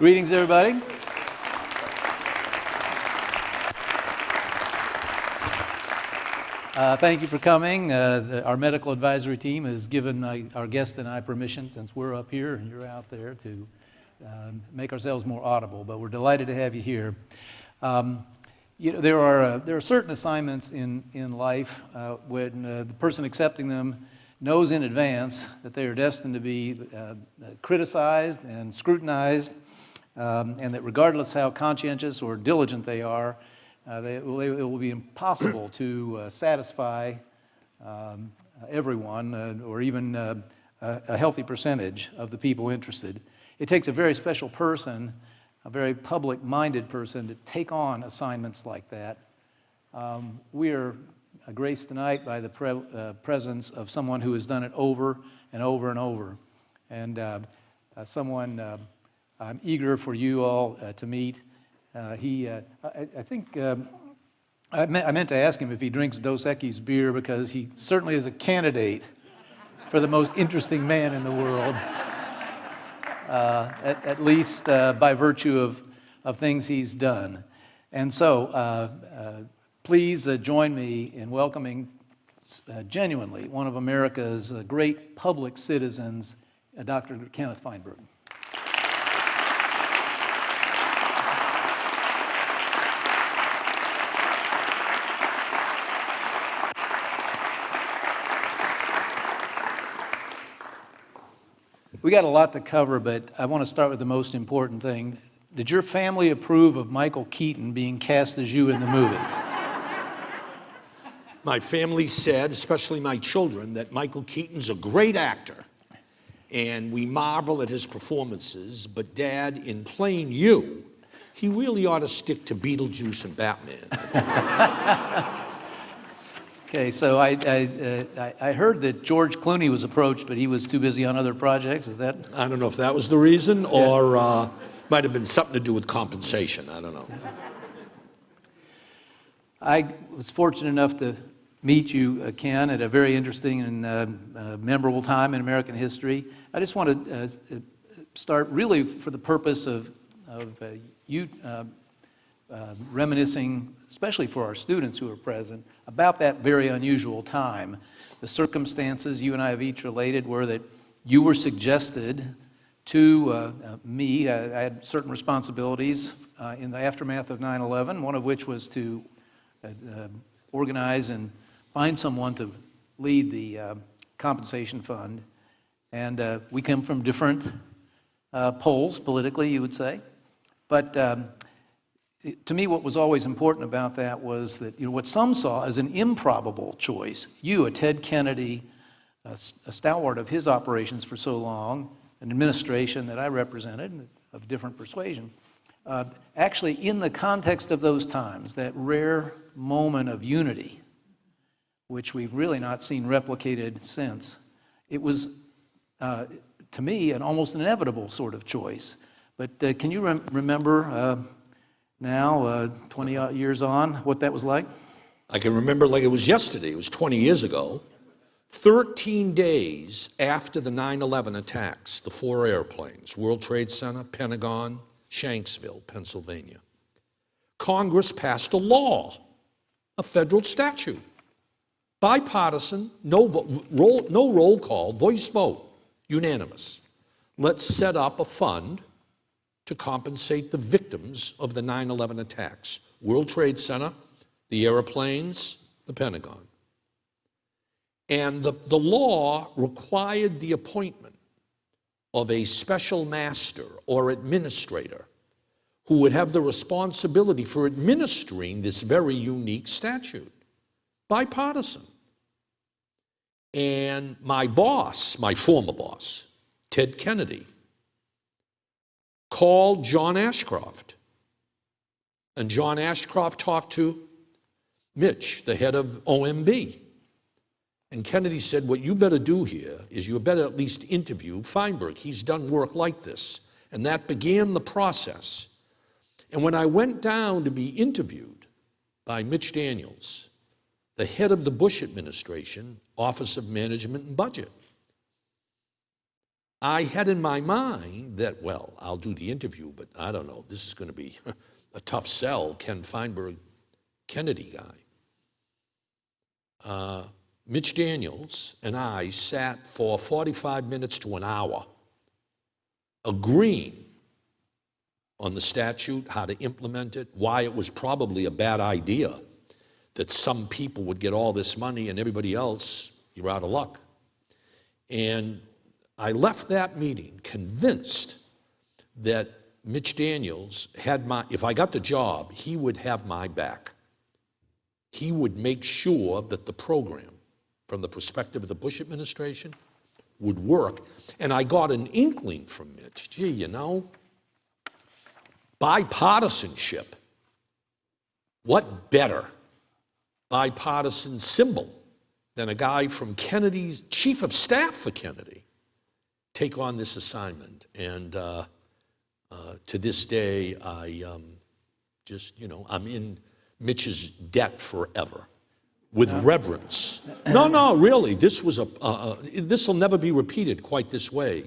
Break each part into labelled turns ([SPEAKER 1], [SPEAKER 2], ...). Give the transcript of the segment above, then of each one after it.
[SPEAKER 1] Greetings, everybody. Uh, thank you for coming. Uh, the, our medical advisory team has given uh, our guest and I permission, since we're up here and you're out there, to um, make ourselves more audible. But we're delighted to have you here. Um, you know, there are uh, there are certain assignments in in life uh, when uh, the person accepting them knows in advance that they are destined to be criticized and scrutinized, um, and that regardless how conscientious or diligent they are, uh, they, it will be impossible to uh, satisfy um, everyone uh, or even uh, a, a healthy percentage of the people interested. It takes a very special person, a very public-minded person to take on assignments like that. Um, we are graced tonight by the pre uh, presence of someone who has done it over and over and over. And uh, someone I'm eager for you all to meet. Uh, he, uh, I, I, think, um, I, me I, meant to ask him if he drinks Dos Equis beer because he certainly is a candidate for the most interesting man in the world, uh, at, at, least uh, by virtue of, of things he's done. And so, uh, uh, please join me in welcoming genuinely one of America's great public citizens, Dr. Kenneth Feinberg. We got a lot to cover, but I want to start with the most important thing. Did your family approve of Michael Keaton being cast as you in the movie?
[SPEAKER 2] My family said, especially my children, that Michael Keaton's a great actor and we marvel at his performances, but Dad, in playing you, he really ought to stick to Beetlejuice and Batman.
[SPEAKER 1] Okay, so I, I, uh, I, heard that George Clooney was approached, but he was too busy on other projects. Is that?
[SPEAKER 2] I don't know if that was the reason, or yeah. uh, might have been something to do with compensation. I don't know.
[SPEAKER 1] I was fortunate enough to meet you, uh, Ken, at a very interesting and uh, uh, memorable time in American history. I just want to uh, start really for the purpose of, of you uh, reminiscing, especially for our students who are present, about that very unusual time. The circumstances you and I have each related were that you were suggested to uh, uh, me, I, I, had certain responsibilities uh, in the aftermath of 9-11, one of which was to uh, uh, organize and find someone to lead the compensation fund. And we come from different poles politically, you would say. But um, to me, what was always important about that was that you know, what some saw as an improbable choice, you, a Ted Kennedy, a, a stalwart of his operations for so long, an administration that I represented of different persuasion, uh, actually in the context of those times, that rare moment of unity, which we've really not seen replicated since, it was, uh, to me, an almost inevitable sort of choice. But uh, can you rem remember uh, now, uh, 20 years on, what that was like?
[SPEAKER 2] I can remember like it was yesterday. It was 20 years ago. 13 days after the 9-11 attacks, the four airplanes, World Trade Center, Pentagon, Shanksville, Pennsylvania, Congress passed a law, a federal statute, bipartisan, no, roll, no roll call, voice vote, unanimous. Let's set up a fund to compensate the victims of the 9-11 attacks. World Trade Center, the airplanes, the Pentagon. And the, the law required the appointment of a special master or administrator who would have the responsibility for administering this very unique statute, bipartisan. And my boss, my former boss, Ted Kennedy, called John Ashcroft. And John Ashcroft talked to Mitch, the head of OMB. And Kennedy said, what you better do here is you better at least interview Feinberg. He's done work like this. And that began the process. And when I went down to be interviewed by Mitch Daniels, the head of the Bush administration, Office of Management and Budget, I had in my mind that, well, I'll do the interview, but I don't know, this is going to be a tough sell, Ken Feinberg, Kennedy guy. Uh, Mitch Daniels and I sat for 45 minutes to an hour agreeing on the statute, how to implement it, why it was probably a bad idea that some people would get all this money and everybody else, you're out of luck. And I left that meeting convinced that Mitch Daniels had my, if I got the job, he would have my back. He would make sure that the program, from the perspective of the Bush administration, would work. And I got an inkling from Mitch gee, you know, bipartisanship. What better bipartisan symbol than a guy from Kennedy's chief of staff for Kennedy take on this assignment? And uh, uh, to this day, I um, just, you know, I'm in Mitch's debt forever with reverence. No, no, really, this was a, uh, this will never be repeated quite this way.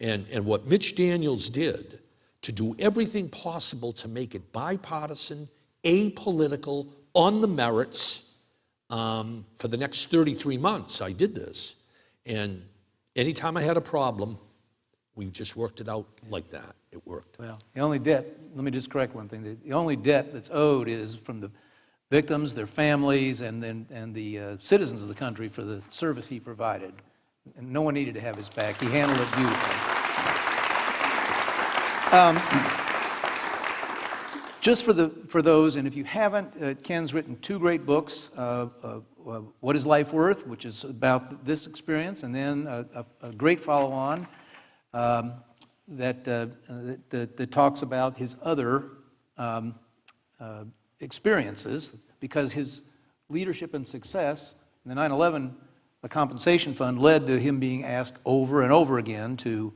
[SPEAKER 2] And, and what Mitch Daniels did to do everything possible to make it bipartisan, apolitical, on the merits, um, for the next 33 months, I did this. And anytime I had a problem, we just worked it out like that. It worked.
[SPEAKER 1] Well, the only debt, let me just correct one thing. The- The only debt that's owed is from the victims, their families, and then, and the uh, citizens of the country for the service he provided. And no one needed to have his back. He handled it beautifully. Um, Just for the, for those, and if you haven't, uh, Ken's written two great books, uh, uh, uh, What is Life Worth, which is about this experience, and then a, a- great follow-on, um, that, uh, that- that, that talks about his other um, uh, experiences, because his leadership and success, in the 9/11, the compensation fund led to him being asked over and over again to,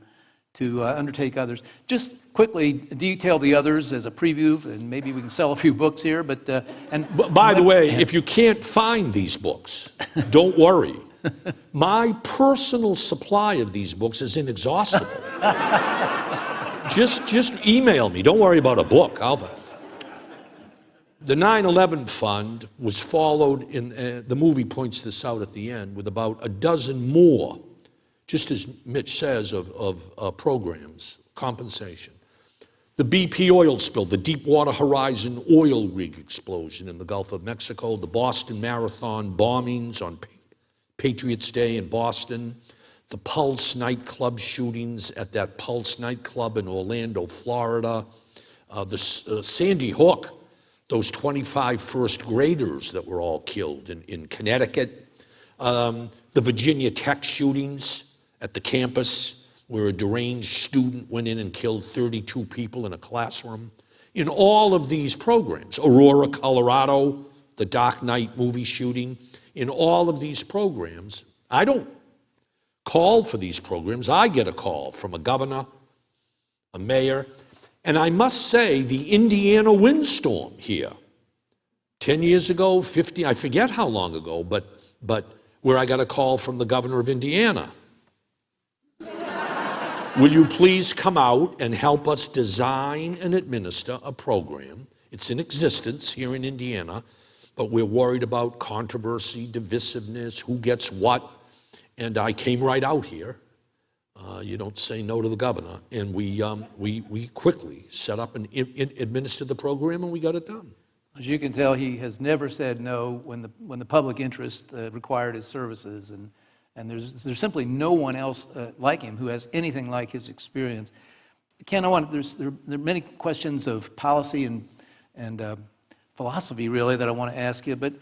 [SPEAKER 1] to undertake others. Just quickly detail the others as a preview, and maybe we can sell a few books here, but, uh, and.
[SPEAKER 2] B- By the way, if you can't find these books, don't worry. My personal supply of these books is inexhaustible. just, just email me. Don't worry about a book. I'll, the 9 11 fund was followed in, uh, the movie points this out at the end, with about a dozen more, just as Mitch says, of, of uh, programs, compensation. The BP oil spill, the Deepwater Horizon oil rig explosion in the Gulf of Mexico, the Boston Marathon bombings on Patriots Day in Boston, the Pulse nightclub shootings at that Pulse nightclub in Orlando, Florida, uh, the uh, Sandy Hook, those 25 first graders that were all killed in, in Connecticut, um, the Virginia Tech shootings at the campus where a deranged student went in and killed 32 people in a classroom. In all of these programs, Aurora, Colorado, the Dark Knight movie shooting, in all of these programs, I don't call for these programs. I get a call from a governor, a mayor, and I must say the Indiana windstorm here 10 years ago, 50, I forget how long ago, but, but where I got a call from the governor of Indiana. Will you please come out and help us design and administer a program? It's in existence here in Indiana, but we're worried about controversy, divisiveness, who gets what. And I came right out here. Uh, you don't say no to the governor. And we, um, we, we quickly set up and in, in, administered the program, and we got it done.
[SPEAKER 1] As you can tell, he has never said no when the, when the public interest uh, required his services, and, and there's, there's simply no one else uh, like him who has anything like his experience. Ken, I want, there's, there, there are many questions of policy and, and uh, philosophy, really, that I want to ask you, but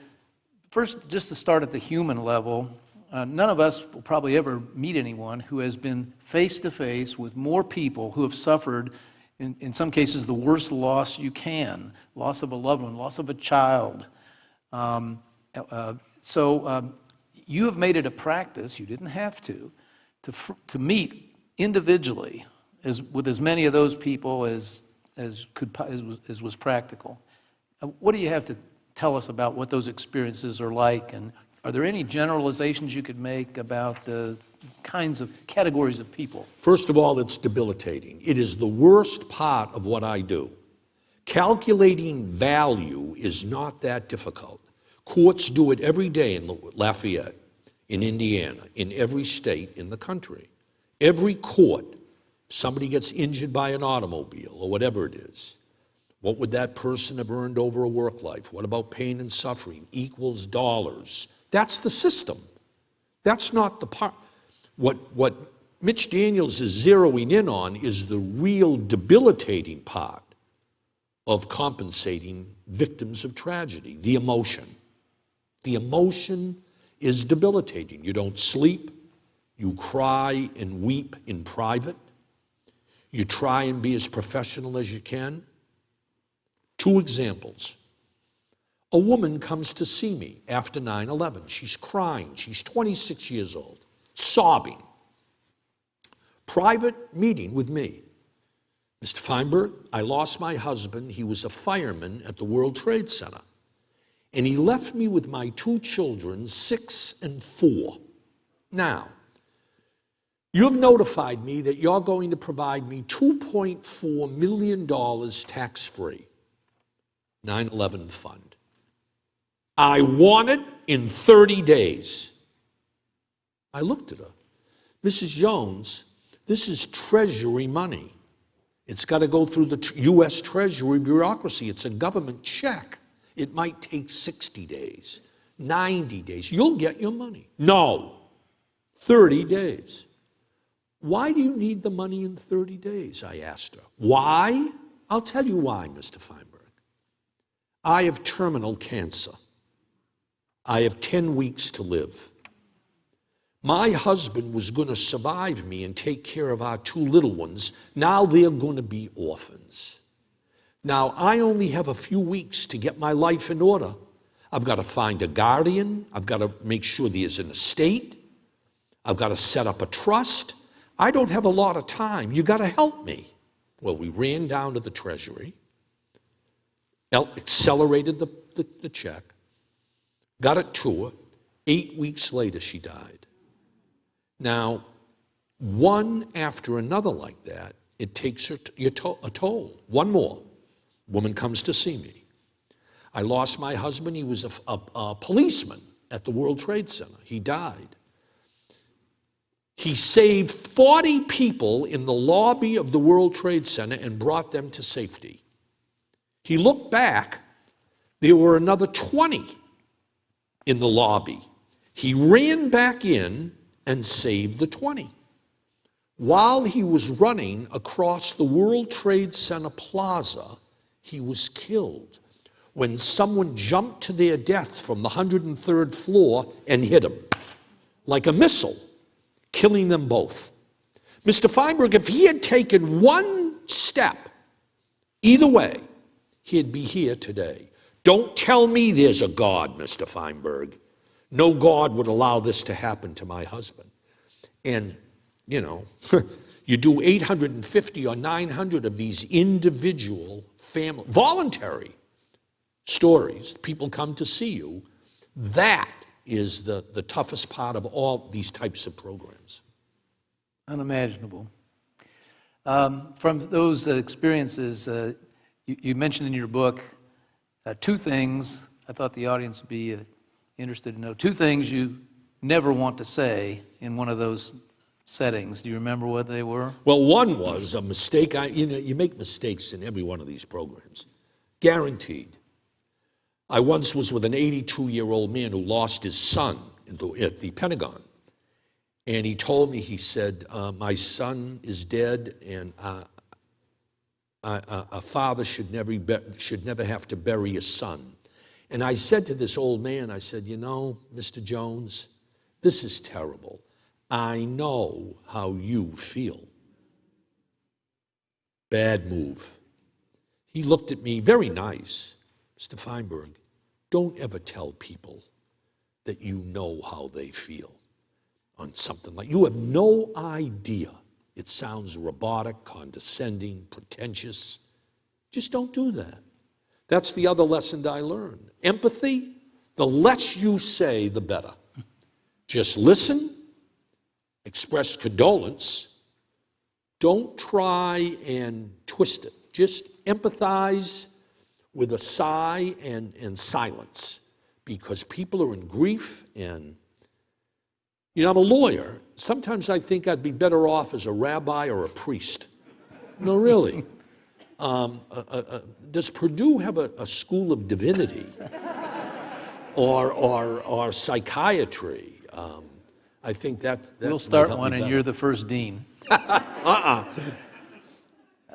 [SPEAKER 1] first, just to start at the human level, uh, none of us will probably ever meet anyone who has been face to face with more people who have suffered, in, in some cases, the worst loss you can loss of a loved one, loss of a child. Um, uh, so um, you have made it a practice, you didn't have to, to, to meet individually as, with as many of those people as, as, could, as, was, as was practical. Uh, What do you have to tell us about what those experiences are like? And are there any generalizations you could make about the kinds of categories of people?
[SPEAKER 2] First of all, it's debilitating. It is the worst part of what I do. Calculating value is not that difficult. Courts do it every day in Lafayette, in Indiana, in every state in the country. Every court, somebody gets injured by an automobile or whatever it is, what would that person have earned over a work life? What about pain and suffering? Equals dollars. That's the system. That's not the part. What, what Mitch Daniels is zeroing in on is the real debilitating part of compensating victims of tragedy the emotion. The emotion is debilitating. You don't sleep, you cry and weep in private, you try and be as professional as you can. Two examples. A woman comes to see me after 9 11. She's crying. She's 26 years old, sobbing. Private meeting with me. Mr. Feinberg, I lost my husband. He was a fireman at the World Trade Center. And he left me with my two children, six and four. Now, you've notified me that you're going to provide me $2.4 million tax free. 9 11 fund. I want it in 30 days. I looked at her. Mrs. Jones, this is Treasury money. It's got to go through the U.S. Treasury bureaucracy. It's a government check. It might take 60 days, 90 days. You'll get your money. No, 30 days. Why do you need the money in 30 days? I asked her. Why? I'll tell you why, Mr. Feinberg. I have terminal cancer. I have 10 weeks to live. My husband was going to survive me and take care of our two little ones. Now they're going to be orphans. Now I only have a few weeks to get my life in order. I've got to find a guardian. I've got to make sure there's an estate. I've got to set up a trust. I don't have a lot of time. You've got to help me. Well, we ran down to the treasury accelerated the, the, the check, got it to her. Eight weeks later, she died. Now, one after another like that, it takes her a toll. One more. Woman comes to see me. I lost my husband. He was a, a, a policeman at the World Trade Center. He died. He saved 40 people in the lobby of the World Trade Center and brought them to safety. He looked back, there were another 20 in the lobby. He ran back in and saved the 20. While he was running across the World Trade Center plaza, he was killed when someone jumped to their death from the 103rd floor and hit him like a missile, killing them both. Mr. Feinberg, if he had taken one step either way, he'd be here today. Don't tell me there's a God, Mr. Feinberg. No God would allow this to happen to my husband. And, you know, you do 850 or 900 of these individual family, voluntary stories. People come to see you. That is the, the toughest part of all these types of programs.
[SPEAKER 1] Unimaginable. Um, from those experiences, uh, you, you mentioned in your book uh, two things I thought the audience would be uh, interested to know. Two things you never want to say in one of those settings. Do you remember what they were?
[SPEAKER 2] Well, one was a mistake. I, you know, you make mistakes in every one of these programs, guaranteed. I once was with an 82 year old man who lost his son the, at the Pentagon. And he told me, he said, uh, My son is dead, and uh, a, a father should never, should never have to bury a son. And I said to this old man, I said, You know, Mr. Jones, this is terrible. I know how you feel. Bad move. He looked at me very nice. Mr. Feinberg, don't ever tell people that you know how they feel on something like you have no idea it sounds robotic, condescending, pretentious. Just don't do that. That's the other lesson I learned. Empathy, the less you say, the better. Just listen express condolence, don't try and twist it. Just empathize with a sigh and, and silence because people are in grief and you know i'm a lawyer. Sometimes i think i'd be better off as a rabbi or a priest. No really. Um, uh, uh, uh, does purdue have a, a school of divinity? Or, or, or psychiatry? Um, i think that, that
[SPEAKER 1] We'll start one, and
[SPEAKER 2] better.
[SPEAKER 1] you're the first dean. Uh-uh.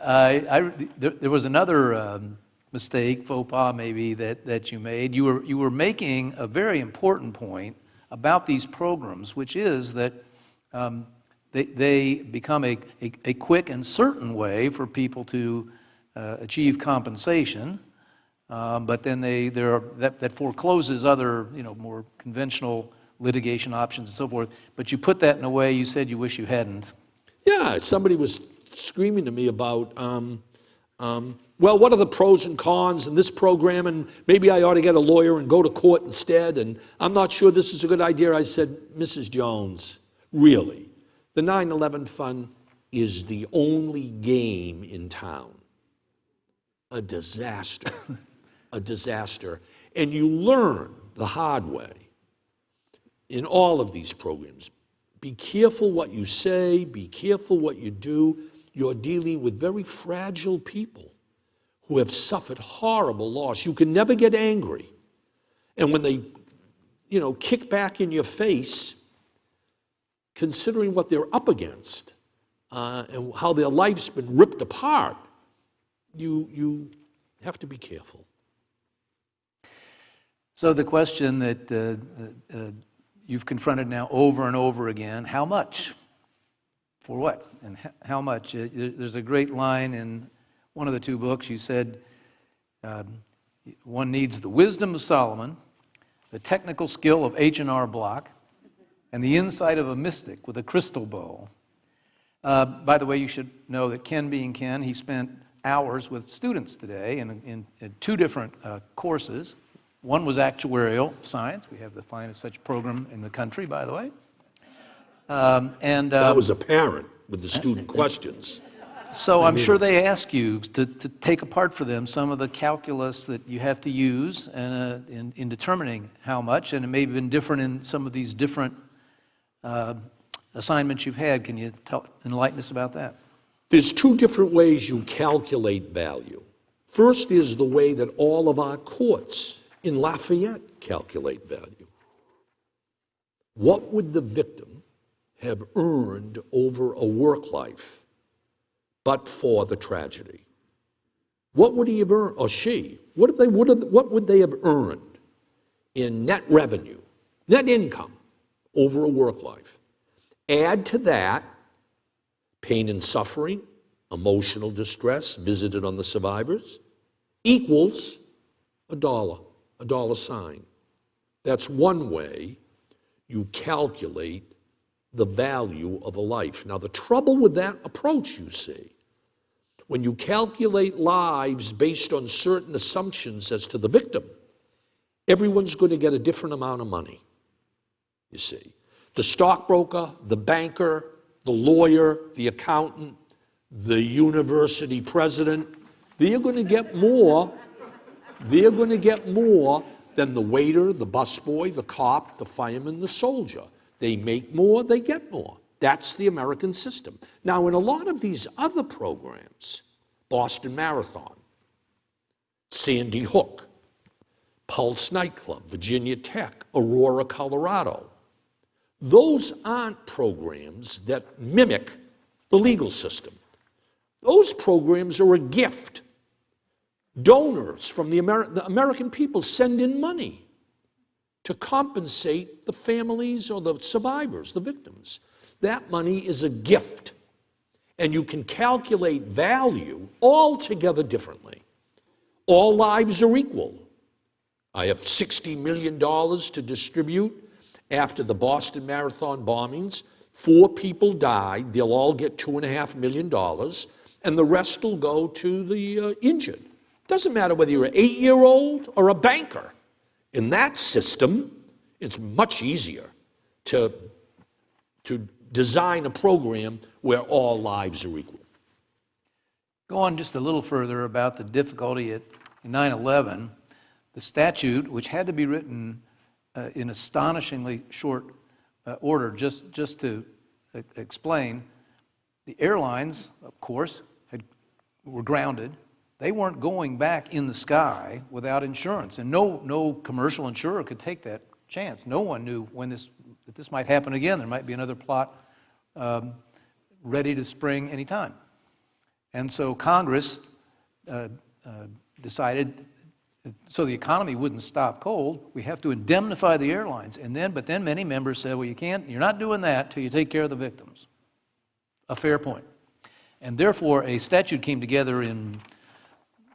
[SPEAKER 1] I, I, there, there was another um, mistake, faux pas maybe, that, that you made. You were, you were making a very important point about these programs, which is that um, they, they become a, a, a quick and certain way for people to uh, achieve compensation. Um, but then they, there are, that, that forecloses other, you know, more conventional litigation options and so forth. But you put that in a way you said you wish you hadn't.
[SPEAKER 2] Yeah, somebody was screaming to me about, um, um, well, what are the pros and cons in this program, and maybe I ought to get a lawyer and go to court instead, and I'm not sure this is a good idea. I said, Mrs. Jones, really, the 9 11 Fund is the only game in town. A disaster. a disaster. And you learn the hard way in all of these programs. Be careful what you say, be careful what you do. You're dealing with very fragile people who have suffered horrible loss. You can never get angry. And when they, you know, kick back in your face, considering what they're up against uh, and how their life's been ripped apart, you, you have to be careful.
[SPEAKER 1] So the question that uh, uh, you've confronted now over and over again, how much? For what? And how much? Uh, There's a great line in one of the two books. You said um, one needs the wisdom of Solomon, the technical skill of H&R Block, and the insight of a mystic with a crystal ball. Uh, By the way, you should know that Ken being Ken, he spent hours with students today in, in, in two different uh, courses. One was actuarial science. We have the finest such program in the country, by the way. Um, and
[SPEAKER 2] That
[SPEAKER 1] uh,
[SPEAKER 2] was apparent with the student questions.
[SPEAKER 1] so I'm sure they ask you to, to take apart for them some of the calculus that you have to use and, uh, in, in determining how much, and it may have been different in some of these different uh, assignments you've had. Can you tell, enlighten us about that?
[SPEAKER 2] There's two different ways you calculate value. First is the way that all of our courts in Lafayette calculate value. What would the victim have earned over a work life but for the tragedy? What would he have earned, or she? What, if they would have, what would they have earned in net revenue, net income over a work life? Add to that pain and suffering, emotional distress visited on the survivors, equals a dollar, a dollar sign. That's one way you calculate the value of a life. Now, the trouble with that approach, you see, when you calculate lives based on certain assumptions as to the victim, everyone's going to get a different amount of money, you see. The stockbroker, the banker, the lawyer, the accountant, the university president, they're going to get more. They're going to get more than the waiter, the busboy, the cop, the fireman, the soldier. They make more, they get more. That's the American system. Now, in a lot of these other programs, Boston Marathon, Sandy Hook, Pulse Nightclub, Virginia Tech, Aurora, Colorado, those aren't programs that mimic the legal system. Those programs are a gift. Donors from the, the American people send in money to compensate the families or the survivors, the victims. That money is a gift. And you can calculate value altogether differently. All lives are equal. I have $60 million to distribute after the Boston Marathon bombings. Four people died. They'll all get $2.5 million, and the rest will go to the uh, injured. Doesn't matter whether you're an eight year old or a banker. In that system, it's much easier to, to design a program where all lives are equal.
[SPEAKER 1] Go on just a little further about the difficulty at 9/11. The statute, which had to be written uh, in astonishingly short uh, order, just, just to e- explain, the airlines, of course, had, were grounded. They weren't going back in the sky without insurance, and no, no commercial insurer could take that chance. No one knew when this, that this might happen again. There might be another plot um, ready to spring anytime. And so Congress uh, uh, decided, so the economy wouldn't stop cold, we have to indemnify the airlines. And then, but then many members said, well, you can't, you're not doing that till you take care of the victims. A fair point. And therefore, a statute came together in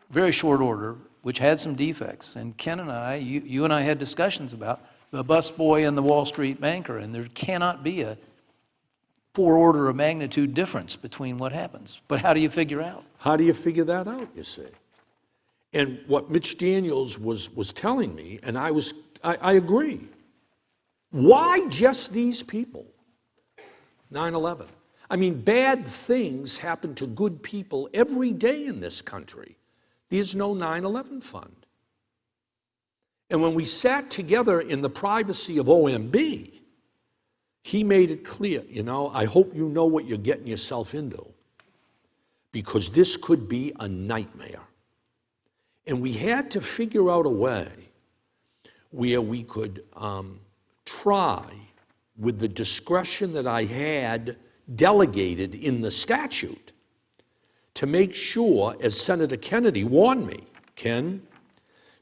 [SPEAKER 1] very short order, which had some defects. And Ken and I, you, you and I had discussions about the busboy and the Wall Street banker, and there cannot be a four order of magnitude difference between what happens. But how do you figure out?
[SPEAKER 2] How do you figure that out, you see? And what Mitch Daniels was, was telling me, and I was, I, I agree. Why just these people? 9 11. I mean, bad things happen to good people every day in this country. There's no 9 11 fund. And when we sat together in the privacy of OMB, he made it clear, you know, I hope you know what you're getting yourself into because this could be a nightmare. And we had to figure out a way where we could um, try, with the discretion that I had delegated in the statute, to make sure, as Senator Kennedy warned me, Ken,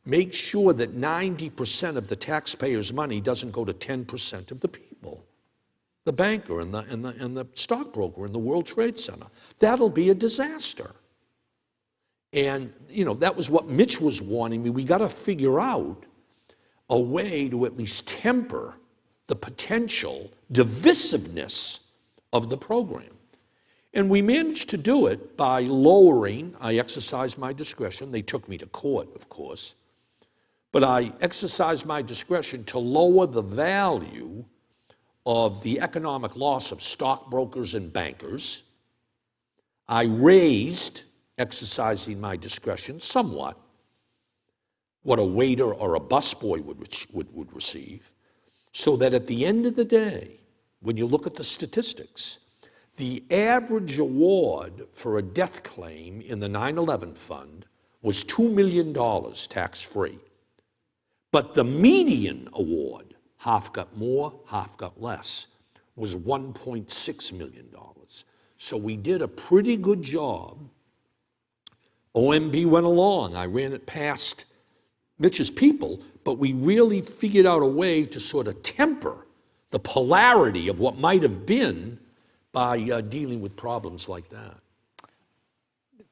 [SPEAKER 2] make sure that 90% of the taxpayers' money doesn't go to 10% of the people the banker and the, and, the, and the stockbroker in the World Trade Center. That'll be a disaster. And, you know, that was what Mitch was warning me. We got to figure out a way to at least temper the potential divisiveness of the program. And we managed to do it by lowering, I exercised my discretion. They took me to court, of course. But I exercised my discretion to lower the value of the economic loss of stockbrokers and bankers. I raised, exercising my discretion somewhat, what a waiter or a busboy would, would, would receive, so that at the end of the day, when you look at the statistics, the average award for a death claim in the 9 11 fund was $2 million tax free. But the median award half got more, half got less, was $1.6 million. So we did a pretty good job. OMB went along. I ran it past Mitch's people, but we really figured out a way to sort of temper the polarity of what might have been by uh, dealing with problems like that.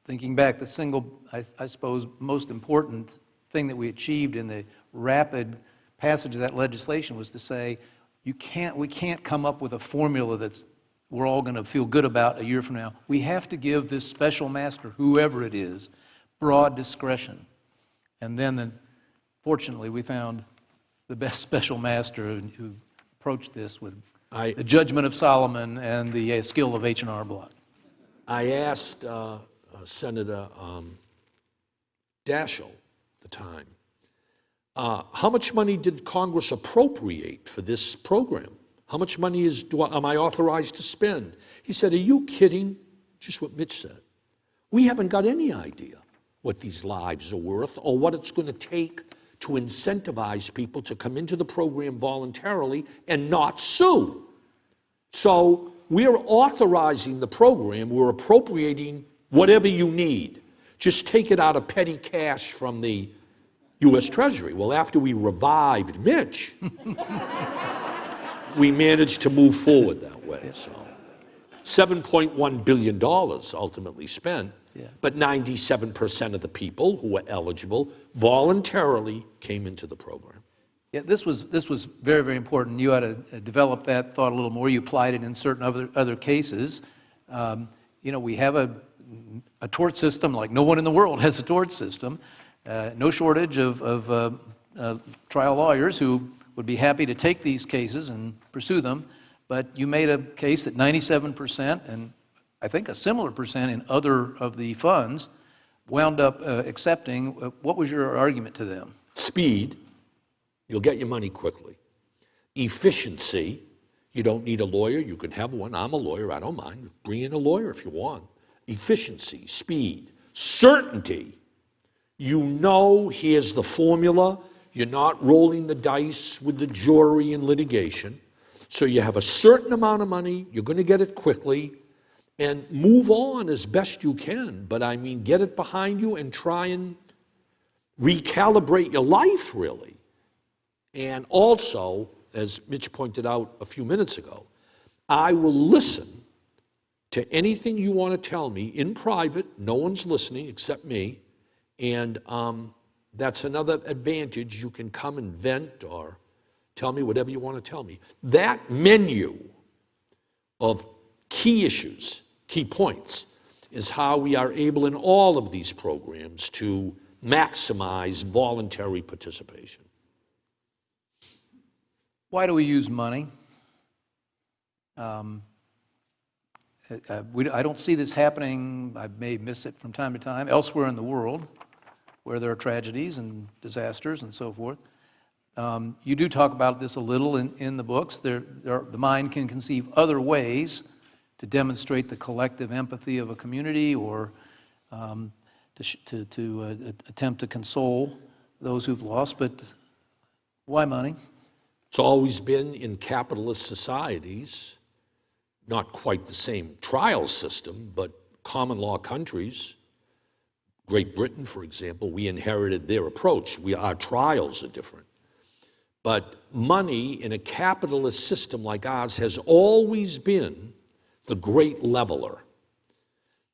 [SPEAKER 1] Thinking back, the single, I, I suppose, most important thing that we achieved in the rapid passage of that legislation was to say, you can't, we can't come up with a formula that's we're all going to feel good about a year from now. We have to give this special master, whoever it is, broad discretion. And then, the, fortunately, we found the best special master who approached this with
[SPEAKER 2] I,
[SPEAKER 1] the judgment of Solomon and the uh, skill of H&R Block.
[SPEAKER 2] I asked uh, uh, Senator um, Daschle at the time, uh, how much money did Congress appropriate for this program? How much money is, do I, am I authorized to spend? He said, Are you kidding? Just what Mitch said. We haven't got any idea what these lives are worth or what it's going to take to incentivize people to come into the program voluntarily and not sue. So we're authorizing the program, we're appropriating whatever you need. Just take it out of petty cash from the U.S. Treasury. Well, after we revived Mitch, we managed to move forward that way. So, $7.1 billion ultimately spent,
[SPEAKER 1] Yeah.
[SPEAKER 2] but 97% of the people who were eligible voluntarily came into the program.
[SPEAKER 1] Yeah, this was, this was very, very important. You had to uh, develop that thought a little more. You applied it in certain other, other cases. Um, you know, we have a, a tort system like no one in the world has a tort system. Uh, no shortage of, of uh, uh, trial lawyers who would be happy to take these cases and pursue them. but you made a case that 97%, and I think a similar percent in other of the funds, wound up uh, accepting. Uh, What was your argument to them?
[SPEAKER 2] Speed, you'll get your money quickly. Efficiency, you don't need a lawyer, you can have one. I'm a lawyer, I don't mind. Bring in a lawyer if you want. Efficiency, speed, certainty. You know here's the formula. You're not rolling the dice with the jury in litigation. So you have a certain amount of money, you're going to get it quickly, and move on as best you can. But I mean, get it behind you and try and recalibrate your life, really. And also, as Mitch pointed out a few minutes ago, I will listen to anything you want to tell me in private. No one's listening except me. And um, that's another advantage. You can come and vent or tell me whatever you want to tell me. That menu of key issues, key points, is how we are able in all of these programs to maximize voluntary participation.
[SPEAKER 1] Why do we use money? Um, uh, uh, we- I don't see this happening, I may miss it from time to time, elsewhere in the world, where there are tragedies and disasters and so forth. Um, You do talk about this a little in, in the books. There, there are- the mind can conceive other ways to demonstrate the collective empathy of a community or um, to, to, to uh, attempt to console those who've lost, but why money?
[SPEAKER 2] It's always been in capitalist societies, not quite the same trial system, but common law countries. Great Britain, for example, we inherited their approach. We, our trials are different. But money in a capitalist system like ours has always been the great leveler.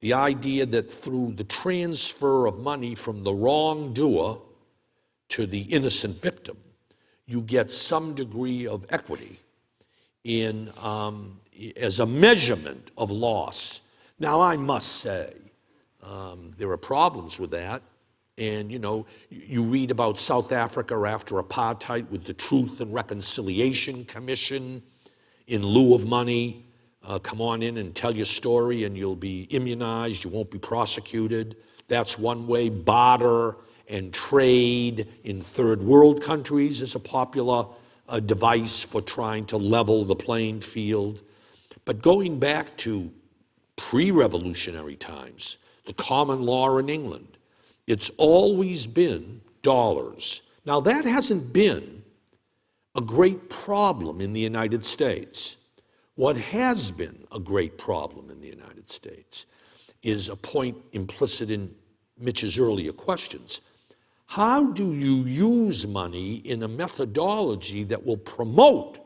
[SPEAKER 2] The idea that through the transfer of money from the wrongdoer to the innocent victim, you get some degree of equity in um, as a measurement of loss. Now, I must say, um, there are problems with that. And, you know, you read about South Africa after apartheid with the Truth and Reconciliation Commission in lieu of money. Uh, come on in and tell your story, and you'll be immunized, you won't be prosecuted. That's one way. Barter and trade in third world countries is a popular uh, device for trying to level the playing field. But going back to pre revolutionary times, the common law in England, it's always been dollars. Now, that hasn't been a great problem in the United States. What has been a great problem in the United States is a point implicit in Mitch's earlier questions. How do you use money in a methodology that will promote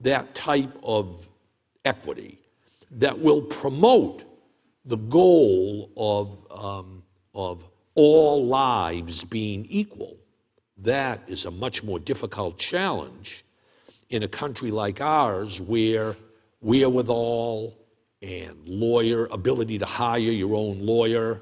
[SPEAKER 2] that type of equity, that will promote the goal of, um, of all lives being equal? That is a much more difficult challenge in a country like ours where wherewithal and lawyer, ability to hire your own lawyer,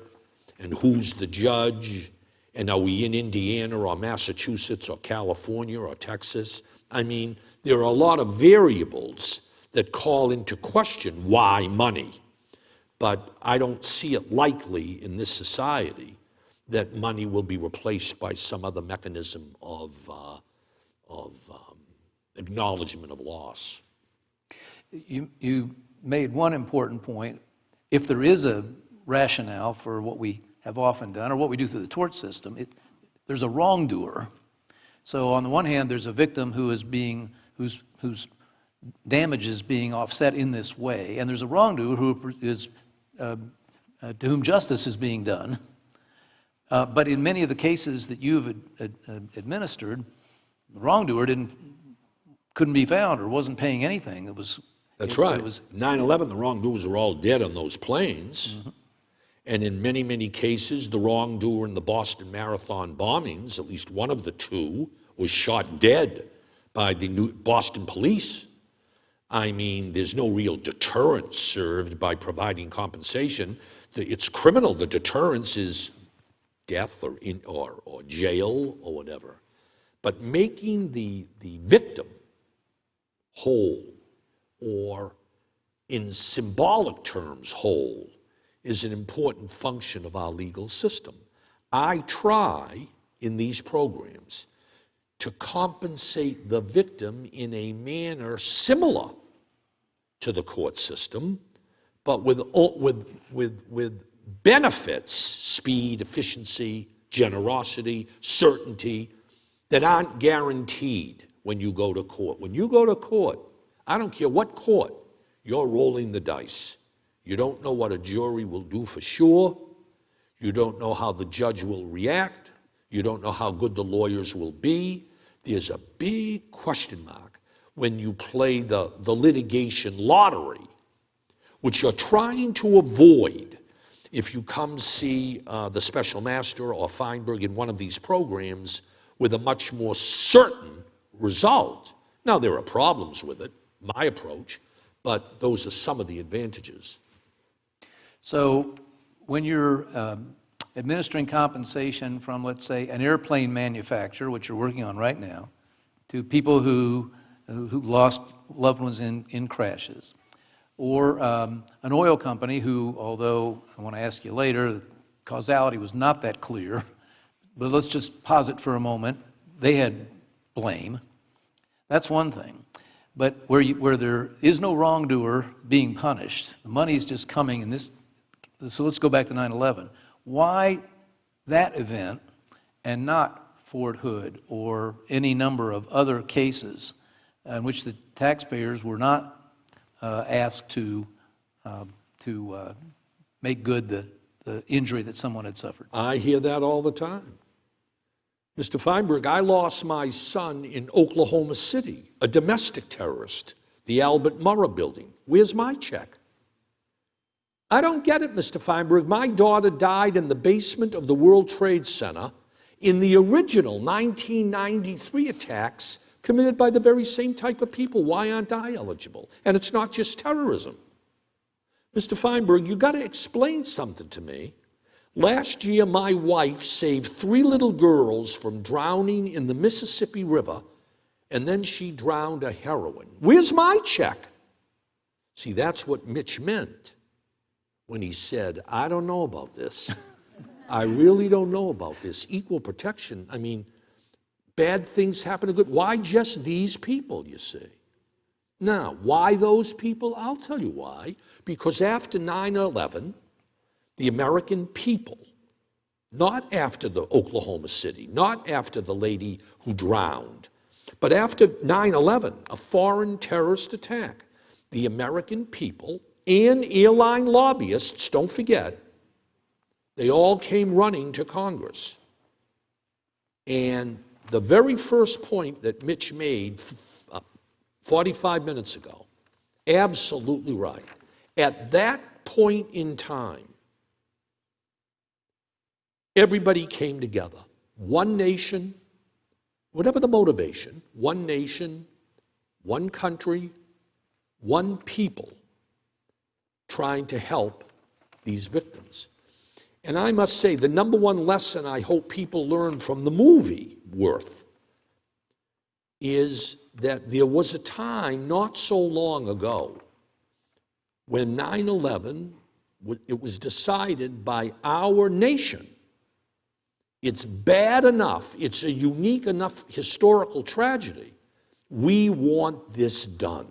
[SPEAKER 2] and who's the judge, and are we in Indiana or Massachusetts or California or Texas? I mean, there are a lot of variables that call into question why money. But I don't see it likely in this society that money will be replaced by some other mechanism of, uh, of um, acknowledgement of loss.
[SPEAKER 1] You, you made one important point. If there is a rationale for what we have often done, or what we do through the tort system, it, there's a wrongdoer. So on the one hand, there's a victim who is being, whose, whose damage is being offset in this way, and there's a wrongdoer who is, uh, uh, to whom justice is being done. Uh, but in many of the cases that you've ad, ad, ad- administered, the wrongdoer didn't, couldn't be found or wasn't paying anything. It was
[SPEAKER 2] That's
[SPEAKER 1] it-
[SPEAKER 2] right.
[SPEAKER 1] It was
[SPEAKER 2] 9 11, the wrongdoers were all dead on those planes. Mm-hmm. And in many, many cases, the wrongdoer in the Boston Marathon bombings, at least one of the two, was shot dead by the New Boston police. I mean, there's no real deterrence served by providing compensation. The- It's criminal. The deterrence is death or, in, or, or jail or whatever. But making the, the victim whole, or in symbolic terms, whole, is an important function of our legal system. I try in these programs to compensate the victim in a manner similar to the court system, but with, with, with, with benefits, speed, efficiency, generosity, certainty, that aren't guaranteed when you go to court. When you go to court, I don't care what court, you're rolling the dice. You don't know what a jury will do for sure. You don't know how the judge will react. You don't know how good the lawyers will be. There's a big question mark when you play the, the litigation lottery, which you're trying to avoid if you come see uh, the special master or Feinberg in one of these programs with a much more certain result. Now, there are problems with it, my approach, but those are some of the advantages.
[SPEAKER 1] So when you're um, administering compensation from, let's say, an airplane manufacturer, which you're working on right now, to people who, who lost loved ones in, in crashes, or um, an oil company who, although I want to ask you later, causality was not that clear, but let's just posit for a moment, they had blame. That's one thing. But where, you, where there is no wrongdoer being punished, the money is just coming, and this, so let's go back to 9 11. Why that event and not Fort Hood or any number of other cases in which the taxpayers were not uh, asked to, uh, to uh, make good the, the injury that someone had suffered?
[SPEAKER 2] I hear that all the time. Mr. Feinberg, I lost my son in Oklahoma City, a domestic terrorist, the Alfred Murrah building. Where's my check? I don't get it, Mr. Feinberg. My daughter died in the basement of the World Trade Center in the original 1993 attacks committed by the very same type of people. Why aren't I eligible? And it's not just terrorism. Mr. Feinberg, you've got to explain something to me. Last year, my wife saved three little girls from drowning in the Mississippi River, and then she drowned a heroine. Where's my check? See, that's what Mitch meant when he said, I don't know about this. I really don't know about this. Equal protection, I mean, bad things happen to good. Why just these people, you see? Now, why those people? I'll tell you why. Because after 9 11, the American people, not after the Oklahoma City, not after the lady who drowned, but after 9 11, a foreign terrorist attack, the American people and airline lobbyists, don't forget, they all came running to Congress. And the very first point that Mitch made uh, 45 minutes ago, absolutely right. At that point in time, everybody came together. One nation, whatever the motivation, one nation, one country, one people trying to help these victims. And I must say, the number one lesson I hope people learn from the movie Worth is that there was a time not so long ago when 9 11, it was decided by our nation. It's bad enough, it's a unique enough historical tragedy. We want this done.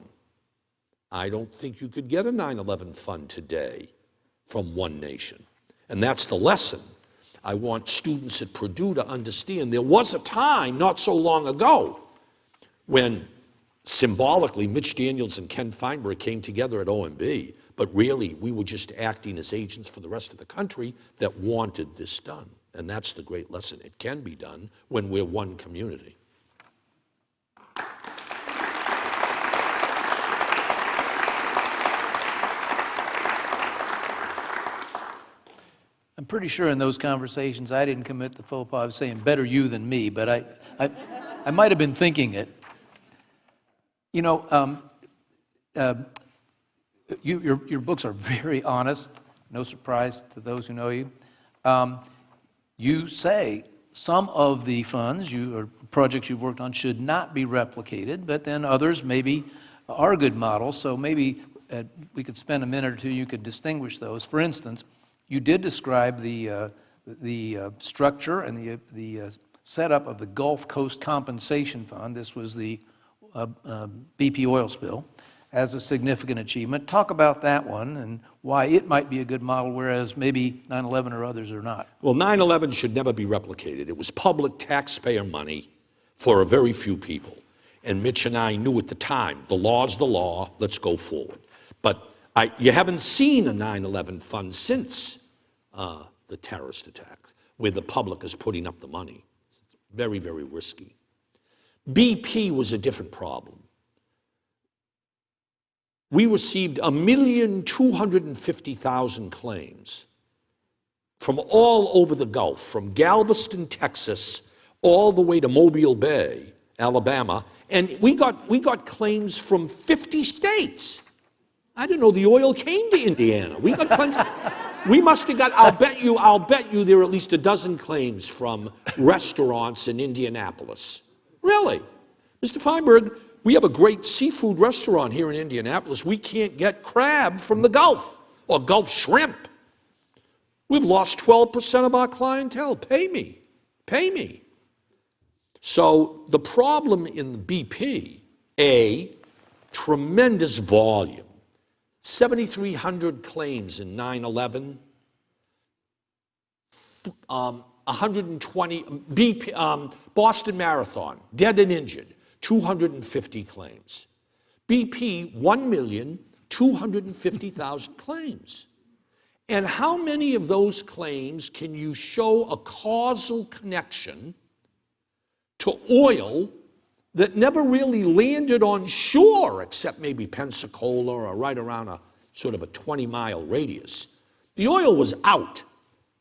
[SPEAKER 2] I don't think you could get a 9 11 fund today from one nation. And that's the lesson I want students at Purdue to understand. There was a time not so long ago when symbolically Mitch Daniels and Ken Feinberg came together at OMB, but really we were just acting as agents for the rest of the country that wanted this done. And that's the great lesson. It can be done when we're one community.
[SPEAKER 1] I'm pretty sure in those conversations I didn't commit the faux pas of saying better you than me, but I, I, I might have been thinking it. You know, um, uh, you, your, your books are very honest, no surprise to those who know you. Um, you say some of the funds you, or projects you've worked on should not be replicated, but then others maybe are good models, so maybe uh, we could spend a minute or two, you could distinguish those. For instance, you did describe the, uh, the uh, structure and the, the uh, setup of the Gulf Coast Compensation Fund. This was the uh, BP oil spill as a significant achievement. Talk about that one and why it might be a good model, whereas maybe 9/11 or others are not.
[SPEAKER 2] Well, 9 11 should never be replicated. It was public taxpayer money for a very few people. And Mitch and I knew at the time the law's the law, let's go forward. But I, you haven't seen a 9 11 fund since uh, the terrorist attack where the public is putting up the money. It's very, very risky. BP was a different problem. We received a million two hundred and fifty thousand claims from all over the Gulf, from Galveston, Texas, all the way to Mobile Bay, Alabama, and we got, we got claims from 50 states. I didn't know the oil came to Indiana. We got claims. We must have got, I'll bet you, I'll bet you there are at least a dozen claims from restaurants in Indianapolis. Really? Mr. Feinberg, we have a great seafood restaurant here in Indianapolis. We can't get crab from the Gulf or Gulf shrimp. We've lost 12% of our clientele. Pay me. Pay me. So the problem in the BP, A, tremendous volume. 7,300 claims in 9 11, um, 120, BP, um, Boston Marathon, dead and injured, 250 claims. BP, 1,250,000 claims. And how many of those claims can you show a causal connection to oil that never really landed on shore, except maybe Pensacola or right around a sort of a 20 mile radius? The oil was out.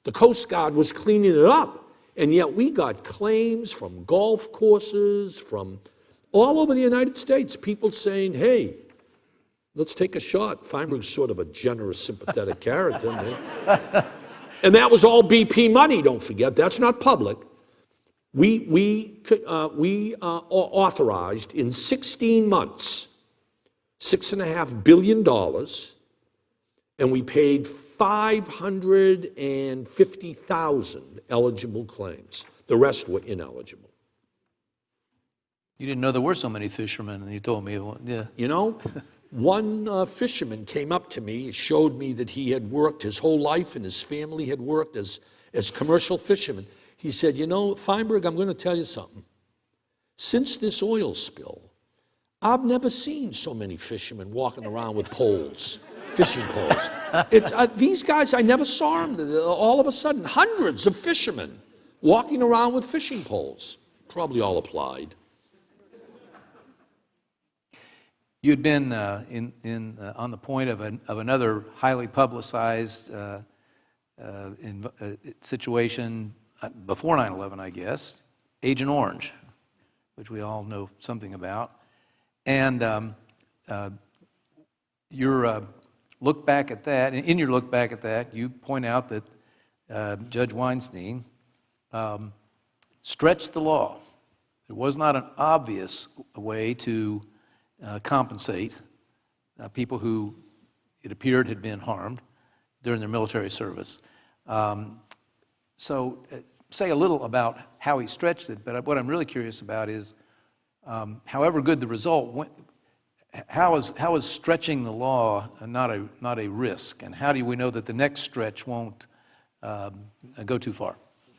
[SPEAKER 2] The Coast Guard was cleaning it up. And yet we got claims from golf courses, from all over the United States, people saying, hey, let's take a shot. Feinberg's sort of a generous, sympathetic character. man. and that was all BP money, don't forget. That's not public. We, we, uh, we uh, authorized in 16 months $6.5 billion, and we paid 550,000 eligible claims. The rest were ineligible.
[SPEAKER 1] You didn't know there were so many fishermen, and you told me, yeah.
[SPEAKER 2] You know, one uh, fisherman came up to me, showed me that he had worked his whole life and his family had worked as, as commercial fishermen. He said, You know, Feinberg, I'm going to tell you something. Since this oil spill, I've never seen so many fishermen walking around with poles, fishing poles. It's, uh, these guys, I never saw them. All of a sudden, hundreds of fishermen walking around with fishing poles. Probably all applied.
[SPEAKER 1] You had been uh, in, in, uh, on the point of, an, of another highly publicized uh, uh in, uh, situation uh, before 9 11, I guess, Agent Orange, which we all know something about. And um, your look back at that, in your look back at that, you point out that Judge Weinstein um, stretched the law. There was not an obvious way to uh, compensate uh, people who it appeared had been harmed during their military service. Um, so, uh, say a little about how he stretched it, but what I'm really curious about is um, however good the result, when, how is, how is stretching the law not a, not a risk? And how do we know that the next stretch won't um, go too far?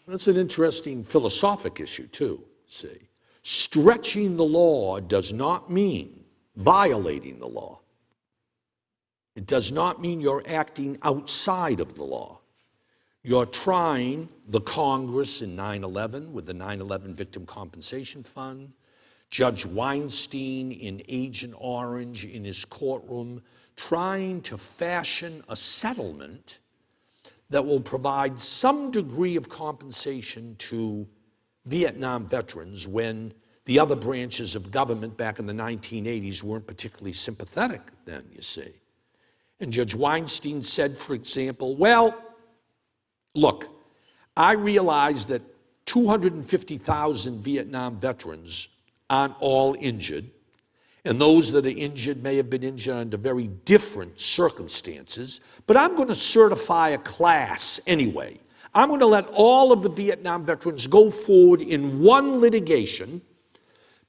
[SPEAKER 2] That's an interesting philosophic issue, too, see. Stretching the law does not mean violating the law. It does not mean you're acting outside of the law. You're trying the Congress in 9 11 with the 9 11 Victim Compensation Fund, Judge Weinstein in Agent Orange in his courtroom, trying to fashion a settlement that will provide some degree of compensation to Vietnam veterans when the other branches of government back in the 1980s weren't particularly sympathetic then, you see. And Judge Weinstein said, for example, well, look, I realize that 250,000 Vietnam veterans aren't all injured, And those that are injured may have been injured under very different circumstances. But I'm going to certify a class anyway. I'm going to let all of the Vietnam veterans go forward in one litigation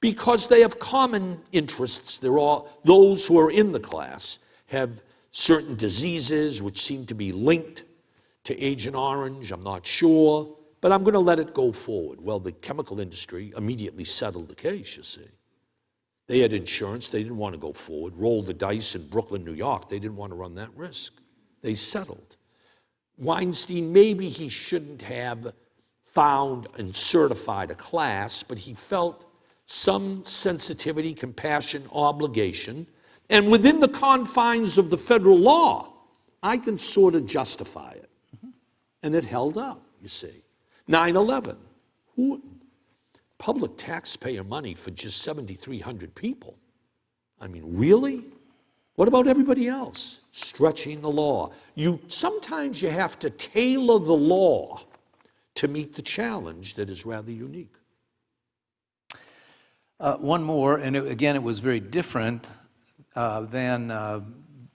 [SPEAKER 2] because they have common interests. They're all, those who are in the class have certain diseases which seem to be linked to Agent Orange. I'm not sure, but I'm going to let it go forward. Well, the chemical industry immediately settled the case, you see. They had insurance. They didn't want to go forward. Roll the dice in Brooklyn, New York. They didn't want to run that risk. They settled. Weinstein, maybe he shouldn't have found and certified a class, but he felt some sensitivity, compassion, obligation. And within the confines of the federal law, I can sort of justify it. And it held up, you see. 9 11. Who, public taxpayer money for just 7,300 people. I mean, really? What about everybody else? Stretching the law. You, sometimes you have to tailor the law to meet the challenge that is rather unique.
[SPEAKER 1] Uh, one more, and it, again, it was very different uh, than uh,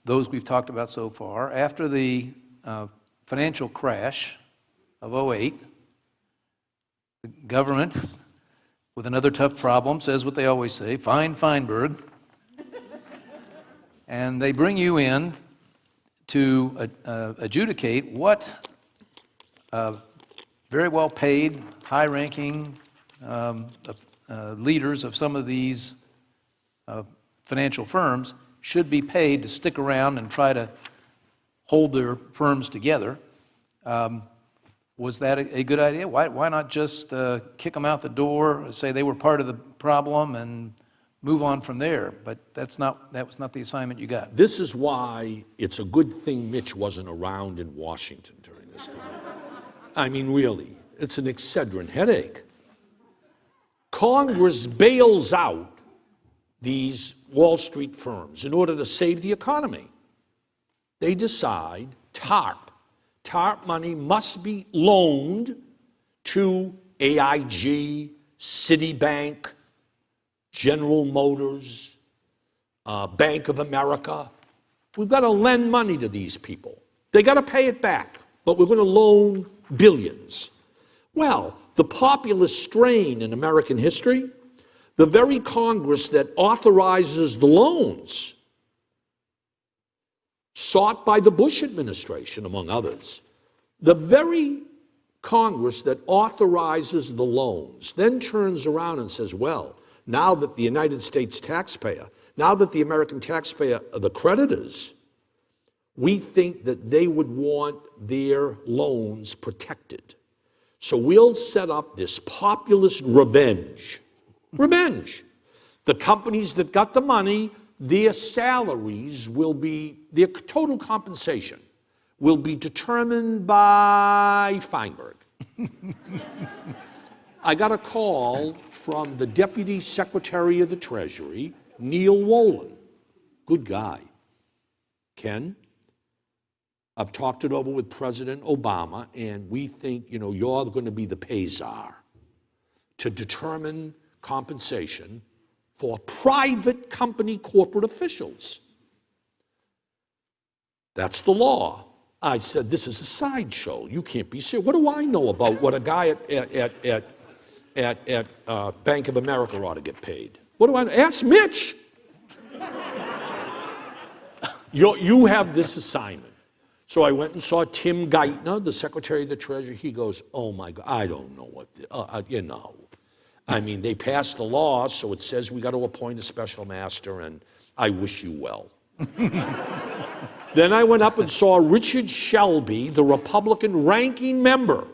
[SPEAKER 1] those we've talked about so far. After the uh, financial crash of 08, the government, with another tough problem, says what they always say fine Feinberg. and they bring you in to uh, adjudicate what uh, very well paid, high ranking um, uh, leaders of some of these uh, financial firms should be paid to stick around and try to hold their firms together. Um, was that a, a, good idea? Why, why not just uh, kick them out the door, say they were part of the problem, and move on from there? But that's not, that was not the assignment you got.
[SPEAKER 2] This is why it's a good thing Mitch wasn't around in Washington during this time. I mean, really, it's an Excedrin headache. Congress bails out these Wall Street firms in order to save the economy. They decide TARP. TARP money must be loaned to AIG, Citibank, General Motors, uh, Bank of America. We've got to lend money to these people. They got to pay it back, but we're going to loan billions. Well, the populist strain in American history, the very Congress that authorizes the loans sought by the Bush administration, among others, the very Congress that authorizes the loans then turns around and says, well, now that the United States taxpayer, now that the American taxpayer are the creditors, we think that they would want their loans protected. So we'll set up this populist revenge. Revenge. The companies that got the money, their salaries will be, their total compensation will be determined by Feinberg. I got a call from the Deputy Secretary of the Treasury, Neal Wolin. Good guy. Ken, I've talked it over with President Obama, and we think, you know, you're going to be the pay czar to determine compensation for private company corporate officials. That's the law. I said, this is a sideshow. You can't be serious. What do I know about what a guy at, at, at, at, at uh, Bank of America ought to get paid? What do I know? Ask Mitch. you you have this assignment. So I went and saw Tim Geithner, the Secretary of the Treasury. He goes, oh my God, I don't know what, the, uh, uh, you know. I mean, they passed the law, so it says we got to appoint a special master, and I wish you well. then I went up and saw Richard Shelby, the Republican ranking member,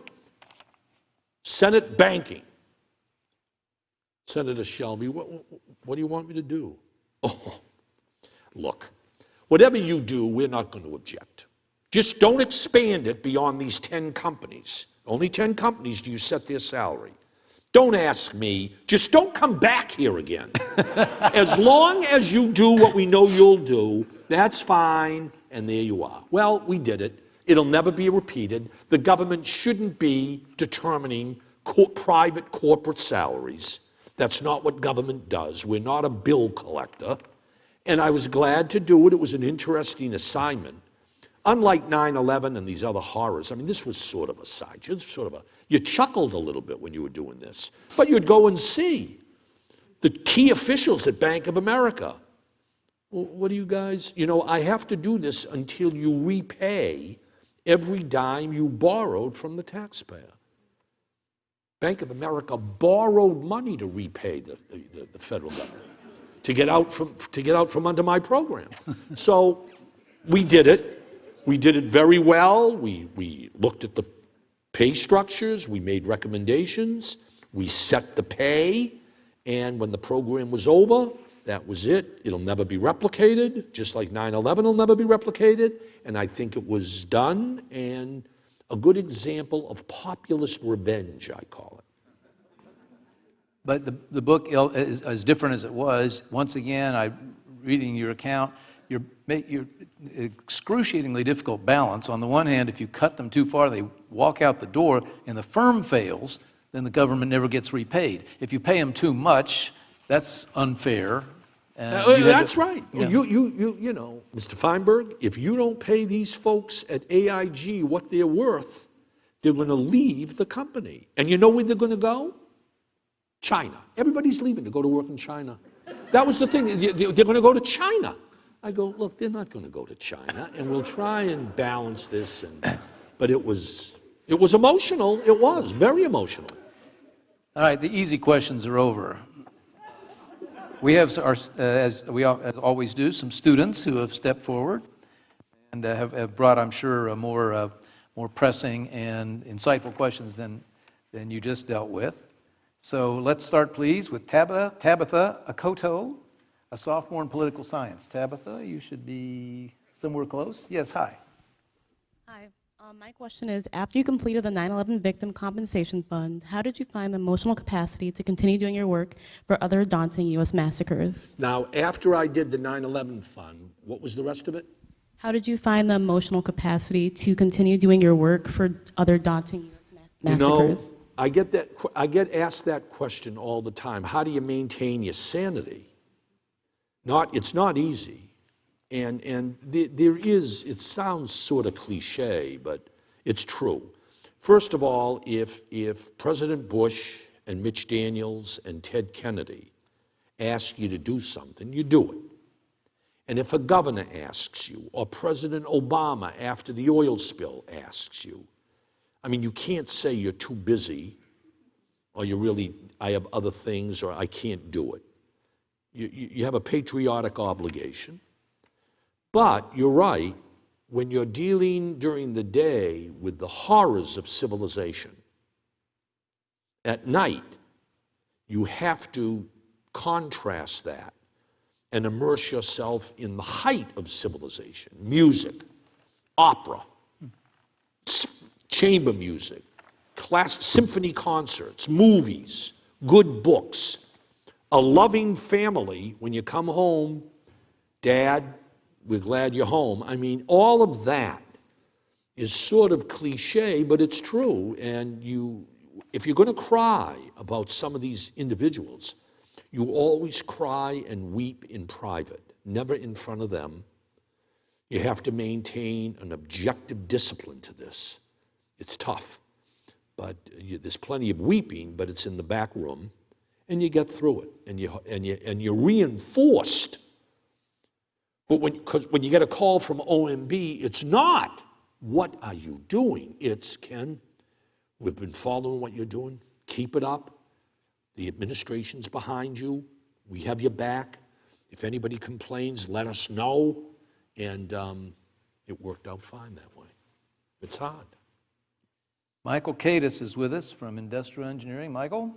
[SPEAKER 2] Senate banking. Senator Shelby, what, what do you want me to do? Oh, look, whatever you do, we're not going to object. Just don't expand it beyond these 10 companies. Only 10 companies do you set their salary. Don't ask me. Just don't come back here again. as long as you do what we know you'll do, that's fine, and there you are. Well, we did it. It'll never be repeated. The government shouldn't be determining co private corporate salaries. That's not what government does. We're not a bill collector. And I was glad to do it. It was an interesting assignment. Unlike 9 11 and these other horrors, I mean, this was sort of a side. Just sort of a, you chuckled a little bit when you were doing this, but you'd go and see the key officials at Bank of America. Well, what do you guys, you know, I have to do this until you repay every dime you borrowed from the taxpayer. Bank of America borrowed money to repay the, the, the federal government to get out from to get out from under my program. so we did it. We did it very well. We we looked at the pay structures. We made recommendations. We set the pay. And when the program was over, that was it. It'll never be replicated, just like 9 11 will never be replicated. And I think it was done, and a good example of populist revenge, I call it.
[SPEAKER 1] But the, the book, is as different as it was, once again, I, reading your account, you're, excruciatingly difficult balance. On the one hand, if you cut them too far, they walk out the door and the firm fails, then the government never gets repaid. If you pay them too much, that's unfair. and
[SPEAKER 2] Uh,
[SPEAKER 1] you had to-
[SPEAKER 2] that's right.
[SPEAKER 1] Yeah.
[SPEAKER 2] You, you, you, you know, Mr. Feinberg, if you don't pay these folks at AIG what they're worth, they're going to leave the company. And you know where they're going to go? China. Everybody's leaving to go to work in China. That was the thing. They- they- They're going to go to China. I go, look, they're not going to go to China, and we'll try and balance this. And, but it was, it was emotional. It was very emotional.
[SPEAKER 1] All right, the easy questions are over. We have, our, uh, as we as always do, some students who have stepped forward and uh, have have brought, I'm sure, uh, more, uh, more pressing and insightful questions than, than you just dealt with. So let's start, please, with Tabitha, Tabitha Akoto, a sophomore in political science. Tabitha, you should be somewhere close. Yes, hi.
[SPEAKER 3] Hi. Um, my question is, after you completed the 9/11 Victim Compensation Fund, how did you find the emotional capacity to continue doing your work for other daunting U.S. massacres?
[SPEAKER 2] Now, after I did the 9 11 fund, what was the rest of it?
[SPEAKER 3] How did you find the emotional capacity to continue doing your work for other daunting U.S. ma-
[SPEAKER 2] You know,
[SPEAKER 3] massacres?
[SPEAKER 2] I get that. I get asked that question all the time. How do you maintain your sanity? Not. It's not easy, and and the, there is. It sounds sort of cliche, but it's true. First of all, if if President Bush and Mitch Daniels and Ted Kennedy ask you to do something, you do it. And if a governor asks you, or President Obama after the oil spill asks you, I mean, you can't say you're too busy or you really, I have other things or I can't do it. You, you, have a patriotic obligation. But you're right, when you're dealing during the day with the horrors of civilization, at night, you have to contrast that and immerse yourself in the height of civilization music, opera, chamber music, class, symphony concerts, movies, good books, a loving family. When you come home, Dad, we're glad you're home. I mean, all of that is sort of cliche, but it's true. And you, if you're going to cry about some of these individuals, you always cry and weep in private, never in front of them. You have to maintain an objective discipline to this. It's tough, but you, there's plenty of weeping, but it's in the back room, and you get through it, and you and you and you're reinforced. But when because when you get a call from OMB, it's not what are you doing? It's Ken, we've been following what you're doing. Keep it up. The administration's behind you. We have your back. If anybody complains, let us know. And um, it worked out fine that way. It's hard.
[SPEAKER 1] Michael Cadis is with us from Industrial Engineering. Michael?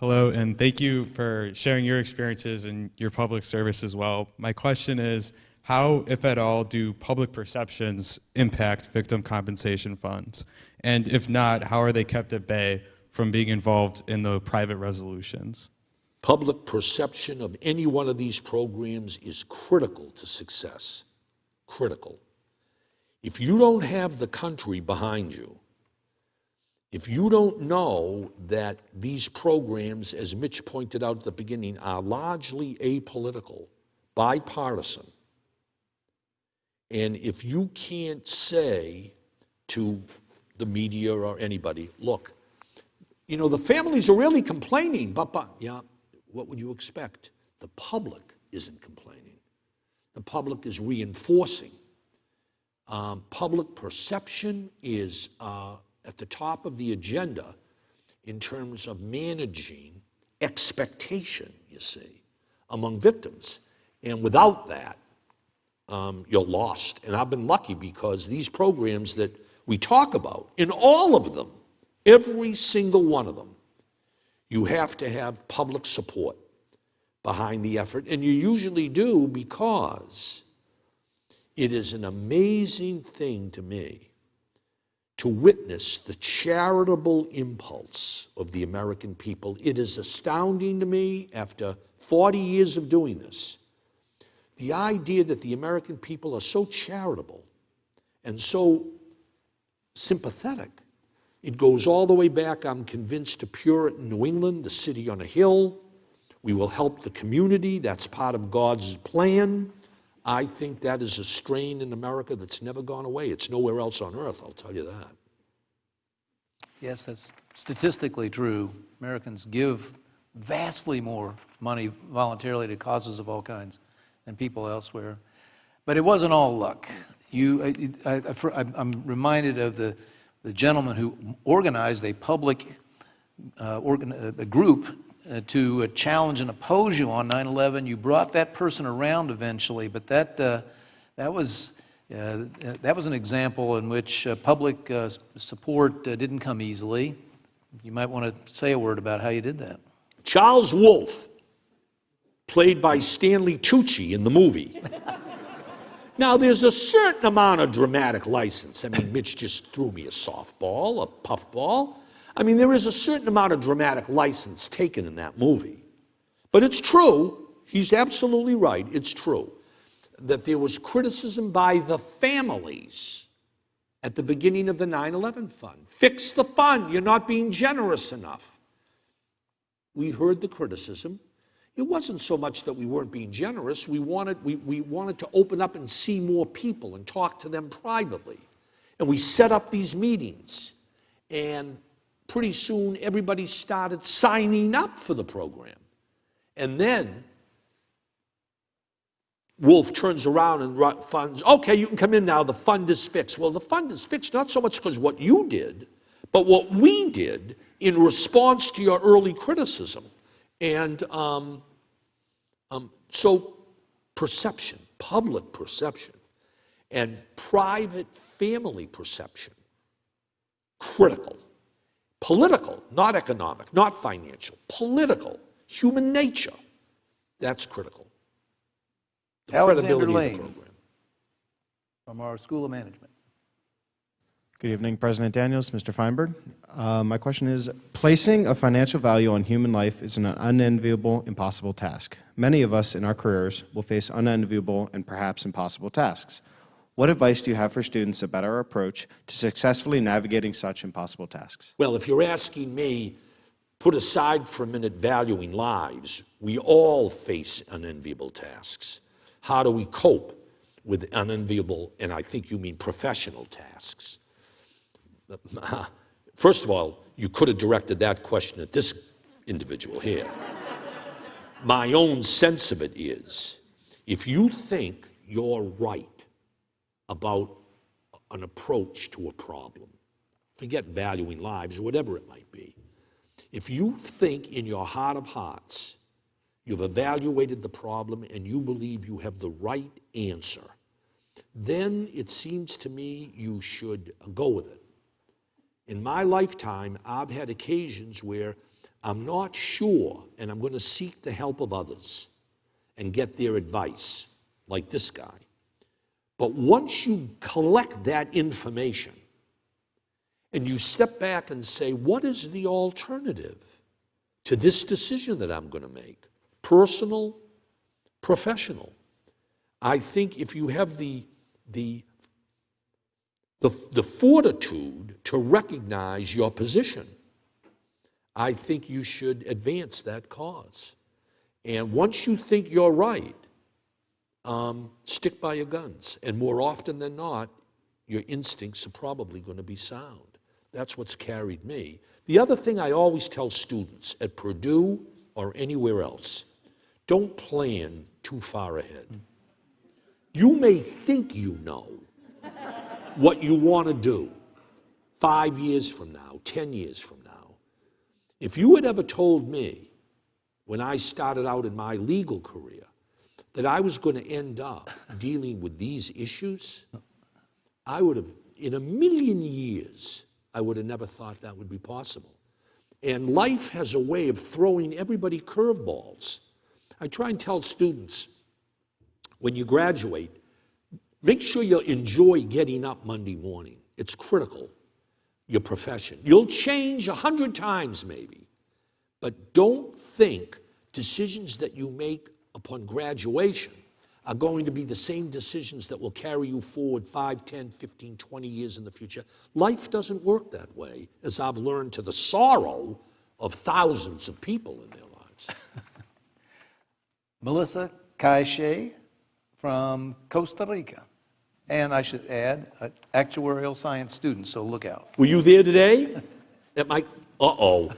[SPEAKER 4] Hello, and thank you for sharing your experiences and your public service as well. My question is how, if at all, do public perceptions impact victim compensation funds? And if not, how are they kept at bay from being involved in the private resolutions?
[SPEAKER 2] Public perception of any one of these programs is critical to success. Critical. If you don't have the country behind you, If you don't know that these programs, as Mitch pointed out at the beginning, are largely apolitical, bipartisan, and if you can't say to the media or anybody, look, you know, the families are really complaining, but, but, yeah, what would you expect? The public isn't complaining. The public is reinforcing. Um, public perception is uh, at the top of the agenda in terms of managing expectation, you see, among victims. And without that, um, you're lost. And I've been lucky because these programs that we talk about, in all of them, every single one of them, you have to have public support behind the effort. And you usually do because it is an amazing thing to me to witness the charitable impulse of the American people. It is astounding to me after 40 years of doing this. The idea that the American people are so charitable and so sympathetic. It goes all the way back, I'm convinced, to Puritan New England, the city on a hill. We will help the community. That's part of God's plan. I think that is a strain in America that's never gone away. It's nowhere else on earth, I'll tell you that.
[SPEAKER 1] Yes, that's statistically true. Americans give vastly more money voluntarily to causes of all kinds than people elsewhere. But it wasn't all luck. You, I, I'm reminded of the, the gentleman who organized a public uh, organ, a group uh, to uh, challenge and oppose you on 9/11. You brought that person around eventually, but that uh, that was uh, that was an example in which uh, public support didn't come easily. You might want to say a word about how you did that.
[SPEAKER 2] Charles Wolf, played by Stanley Tucci in the movie. Now, there's a certain amount of dramatic license. I mean, Mitch just threw me a softball, a puffball. I mean, there is a certain amount of dramatic license taken in that movie. But it's true, he's absolutely right, it's true, that there was criticism by the families at the beginning of the 9 11 fund. Fix the fund, you're not being generous enough. We heard the criticism. It wasn't so much that we weren't being generous. We wanted, we, we wanted to open up and see more people and talk to them privately. And we set up these meetings. And pretty soon, everybody started signing up for the program. And then Wolf turns around and funds, okay, you can come in now, the fund is fixed. Well, the fund is fixed not so much because what you did, but what we did in response to your early criticism. And um, um, so, perception, public perception, and private family perception, critical. Political, not economic, not financial, political, human nature, that's critical.
[SPEAKER 1] The Alexander Lane from our School of Management.
[SPEAKER 5] Good evening, President Daniels, Mr. Feinberg. Uh, my question is, placing a financial value on human life is an unenviable, impossible task. Many of us in our careers will face unenviable and perhaps impossible tasks. What advice do you have for students about our approach to successfully navigating such impossible tasks?
[SPEAKER 2] Well, if you're asking me, put aside for a minute valuing lives, we all face unenviable tasks. How do we cope with unenviable, and I think you mean professional tasks? First of all, you could have directed that question at this individual here. My own sense of it is if you think you're right about an approach to a problem, forget valuing lives or whatever it might be, if you think in your heart of hearts you've evaluated the problem and you believe you have the right answer, then it seems to me you should go with it. In my lifetime, I've had occasions where I'm not sure, and I'm going to seek the help of others and get their advice, like this guy. But once you collect that information and you step back and say, what is the alternative to this decision that I'm going to make? Personal, professional. I think if you have the, the the, the fortitude to recognize your position. I think you should advance that cause. And once you think you're right, um, stick by your guns. And more often than not, your instincts are probably going to be sound. That's what's carried me. The other thing I always tell students at Purdue or anywhere else don't plan too far ahead. You may think you know what you want to do five years from now, 10 years from now. If you had ever told me when I started out in my legal career that I was going to end up dealing with these issues, I would have, in a million years, I would have never thought that would be possible. And life has a way of throwing everybody curveballs. I try and tell students when you graduate, make sure you enjoy getting up Monday morning. It's critical, your profession. You'll change a hundred times maybe, but don't think decisions that you make upon graduation are going to be the same decisions that will carry you forward 5, 10, 15, 20 years in the future. Life doesn't work that way, as I've learned to the sorrow of thousands of people in their lives.
[SPEAKER 1] Melissa Caiche from Costa Rica. And I should add, an actuarial science student, so look out.
[SPEAKER 2] Were you there today? At my, uh-oh.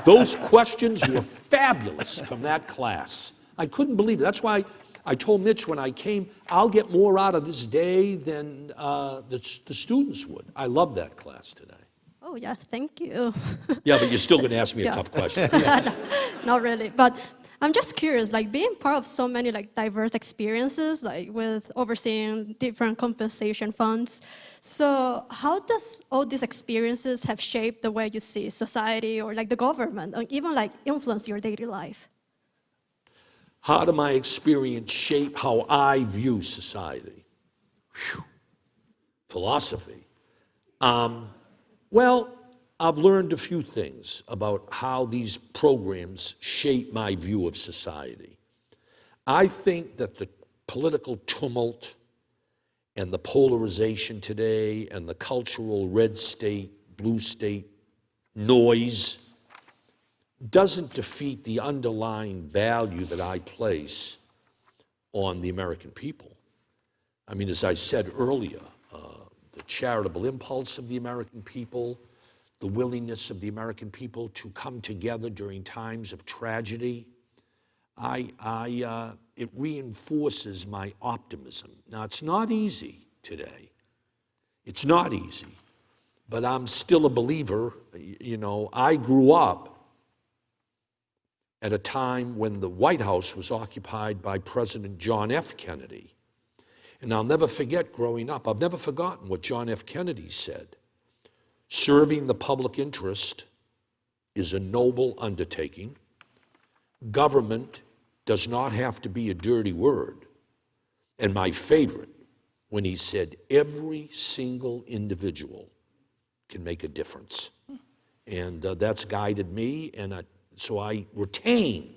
[SPEAKER 2] Those questions were fabulous from that class. I couldn't believe it. That's why I told Mitch when I came, I'll get more out of this day than uh, the, the students would. I love that class today.
[SPEAKER 6] Oh, yeah, thank you.
[SPEAKER 2] Yeah, but you're still going to ask me a tough question.
[SPEAKER 6] Not really, but I'm just curious, like being part of so many like diverse experiences, like with overseeing different compensation funds. So how does all these experiences have shaped the way you see society or like the government, or even like influence your daily life?
[SPEAKER 2] How did my experience shape how I view society? Phew. Philosophy. Um, well, I've learned a few things about how these programs shape my view of society. I think that the political tumult and the polarization today and the cultural red state, blue state noise doesn't defeat the underlying value that I place on the American people. I mean, as I said earlier, uh, the charitable impulse of the American people, the willingness of the American people to come together during times of tragedy, I, I, uh, it reinforces my optimism. Now, it's not easy today. It's not easy, but I'm still a believer. You know, I grew up at a time when the White House was occupied by President John F. Kennedy. And I'll never forget growing up, I've never forgotten what John F. Kennedy said. Serving the public interest is a noble undertaking. Government does not have to be a dirty word. And my favorite, when he said, every single individual can make a difference. And uh, that's guided me, and I, so I retain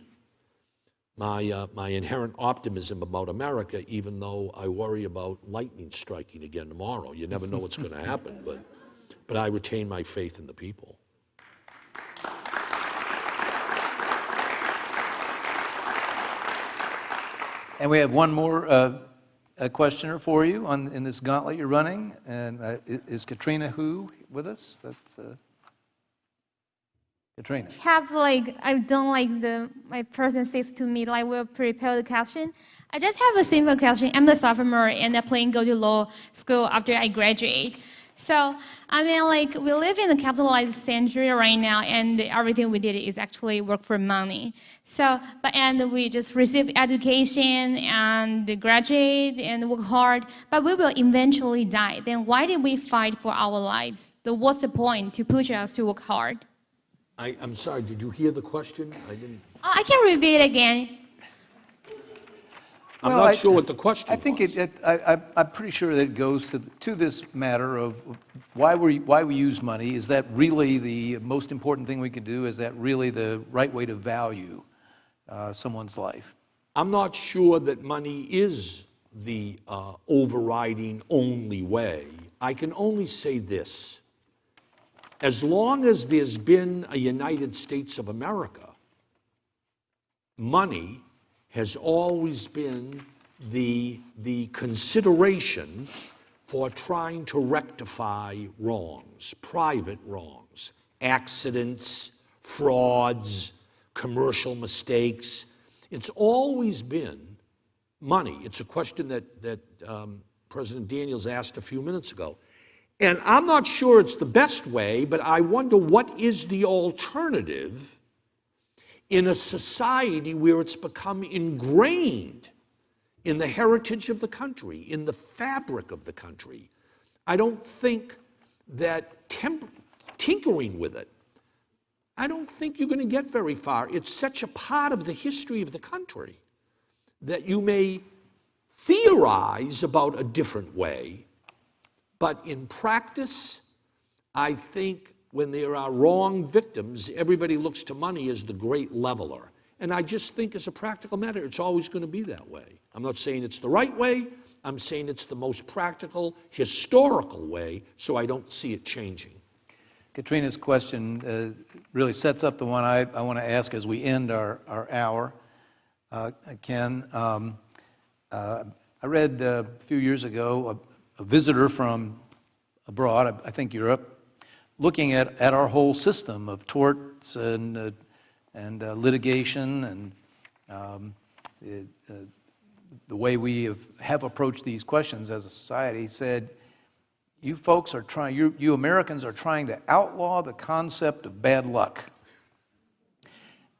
[SPEAKER 2] my, uh, my inherent optimism about America, even though I worry about lightning striking again tomorrow. You never know what's going to happen, but, but I retain my faith in the people.
[SPEAKER 1] And we have one more uh, a questioner for you on, in this gauntlet you're running. And uh, is Katrina Hu with us? That's uh, Katrina.
[SPEAKER 7] have like I've done like the my person says to me like we'll prepare the question. I just have a simple question. I'm the sophomore and I plan to go to law school after I graduate. So I mean like we live in a capitalized century right now and everything we did is actually work for money. So but and we just receive education and graduate and work hard, but we will eventually die. Then why did we fight for our lives? The what's the point to push us to work hard?
[SPEAKER 2] I, I'm sorry, did you hear the question? I didn't.
[SPEAKER 7] I can repeat again.
[SPEAKER 2] I'm
[SPEAKER 1] Well,
[SPEAKER 2] not
[SPEAKER 1] I-
[SPEAKER 2] sure what the question is.
[SPEAKER 1] I think it, it, I, I- I'm pretty sure that it goes to, to this matter of why we, why we use money. Is that really the most important thing we can do? Is that really the right way to value uh, someone's life?
[SPEAKER 2] I'm not sure that money is the uh, overriding only way I can only say this. As long as there's been a United States of America, money has always been the, the consideration for trying to rectify wrongs, private wrongs, accidents, frauds, commercial mistakes. It's always been money. It's a question that, that um, President Daniels asked a few minutes ago. And I'm not sure it's the best way, but I wonder what is the alternative in a society where it's become ingrained in the heritage of the country, in the fabric of the country. I don't think that tinkering with it, I don't think you're going to get very far. It's such a part of the history of the country that you may theorize about a different way, but in practice, I think when there are wrong victims, everybody looks to money as the great leveler. And I just think, as a practical matter, it's always going to be that way. I'm not saying it's the right way, I'm saying it's the most practical, historical way, so I don't see it changing.
[SPEAKER 1] Katrina's question uh, really sets up the one I, I want to ask as we end our, our hour. Uh, Ken, um, uh, I read uh, a few years ago a, a visitor from abroad, I, I think Europe, looking at, at our whole system of torts and, uh, and uh, litigation and um, it, uh, the way we have, have approached these questions as a society, said, you folks are trying, you, you Americans are trying to outlaw the concept of bad luck.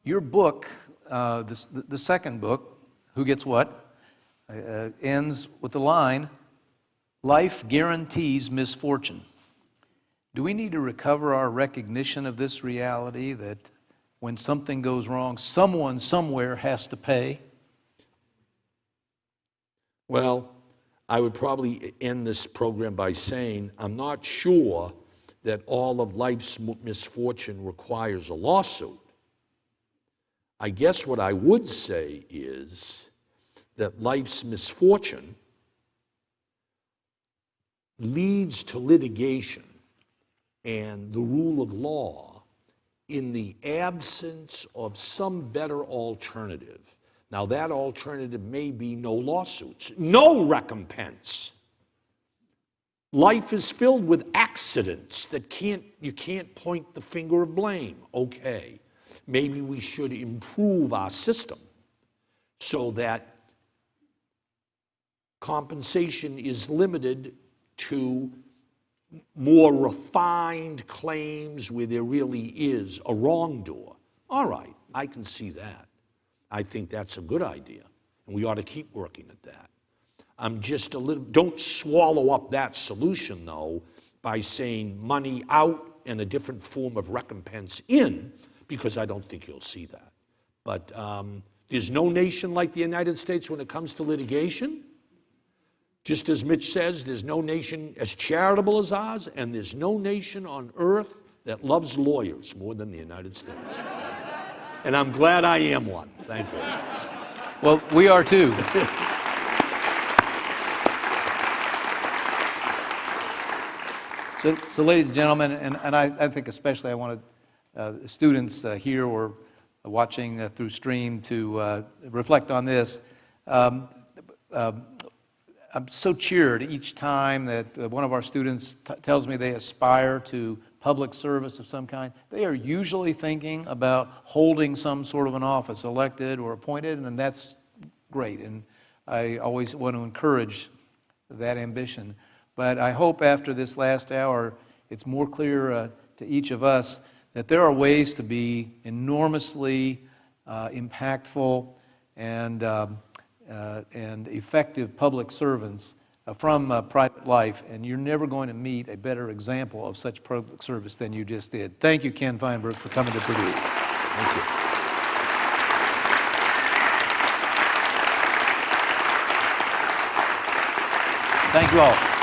[SPEAKER 1] Your book, uh, this, the, the second book, Who Gets What, uh, ends with the line, Life guarantees misfortune. Do we need to recover our recognition of this reality that when something goes wrong, someone somewhere has to pay?
[SPEAKER 2] Well, I would probably end this program by saying I'm not sure that all of life's misfortune requires a lawsuit. I guess what I would say is that life's misfortune leads to litigation and the rule of law in the absence of some better alternative. Now, that alternative may be no lawsuits, no recompense. Life is filled with accidents that can't, you can't point the finger of blame. Okay, maybe we should improve our system so that compensation is limited to more refined claims where there really is a wrongdoer. All right, I can see that. I think that's a good idea, and we ought to keep working at that. I'm just a little, don't swallow up that solution, though, by saying money out and a different form of recompense in, because I don't think you'll see that. But um, there's no nation like the United States when it comes to litigation. Just as Mitch says, there's no nation as charitable as ours, and there's no nation on earth that loves lawyers more than the United States. and I'm glad I am one. Thank you.
[SPEAKER 1] Well, we are too. So, so ladies and gentlemen, and, and I, I think especially I wanted uh, students uh, here or watching uh, through stream to uh, reflect on this. Um, um, I'm so cheered each time that uh, one of our students tells me they aspire to public service of some kind. They are usually thinking about holding some sort of an office, elected or appointed, and that's great. And I always want to encourage that ambition. But I hope after this last hour, it's more clear uh, to each of us that there are ways to be enormously uh, impactful and, um, and effective public servants uh, from uh, private life, and you're never going to meet a better example of such public service than you just did. Thank you, Ken Feinberg, for coming to Purdue.
[SPEAKER 2] Thank you.
[SPEAKER 1] Thank you all.